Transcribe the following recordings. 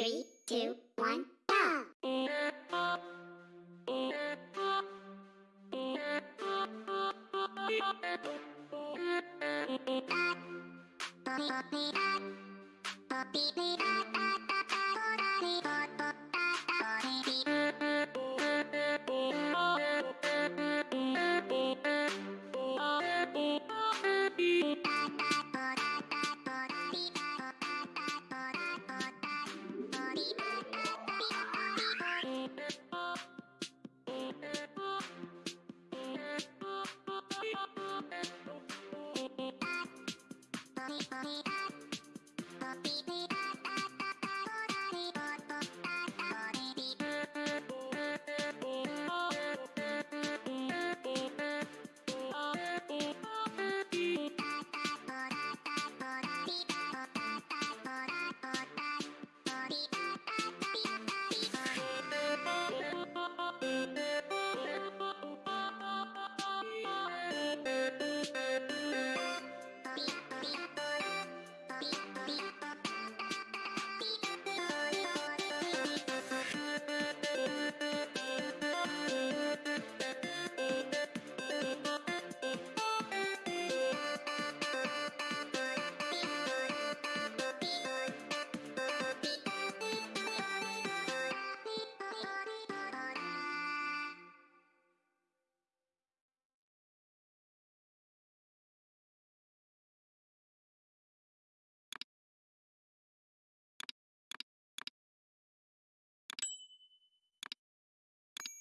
Three, two, one.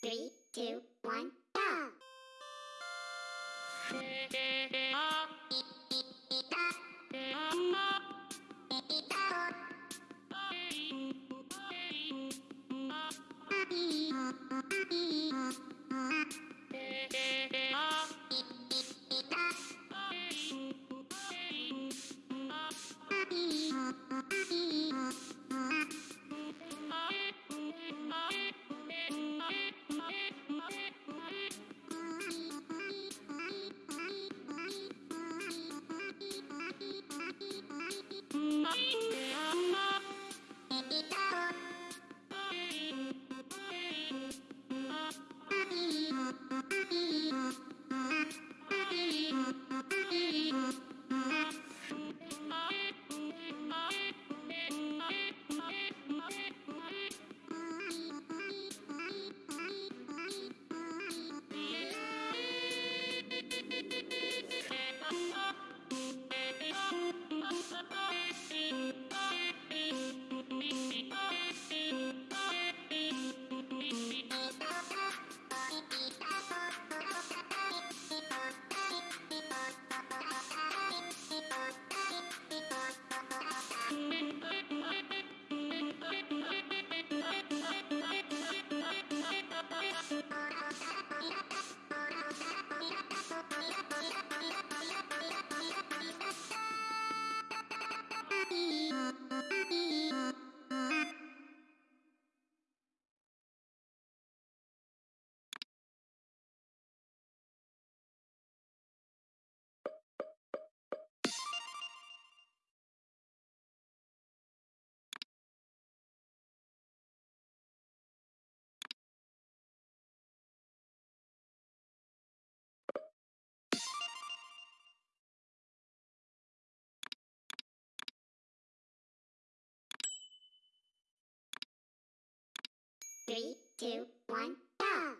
Three, two, one, go! Ah. Mm-hmm. Three, two, one, go!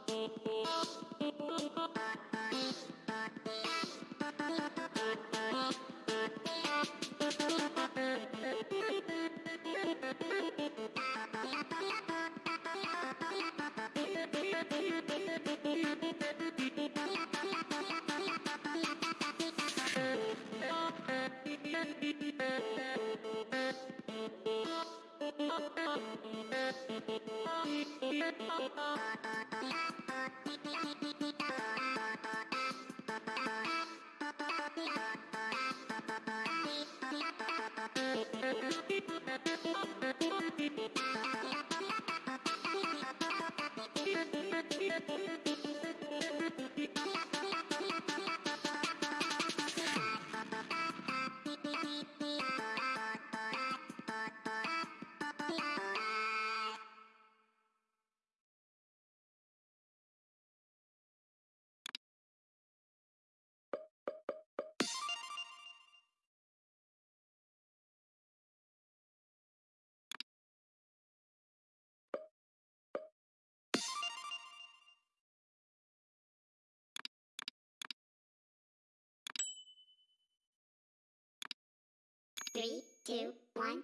Three, two, one.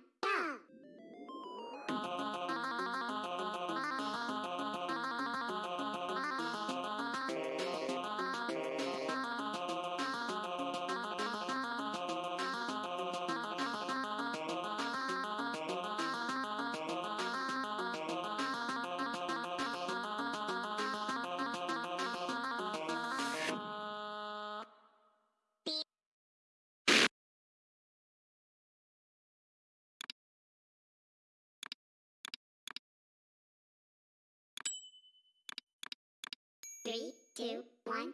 Three, two, one.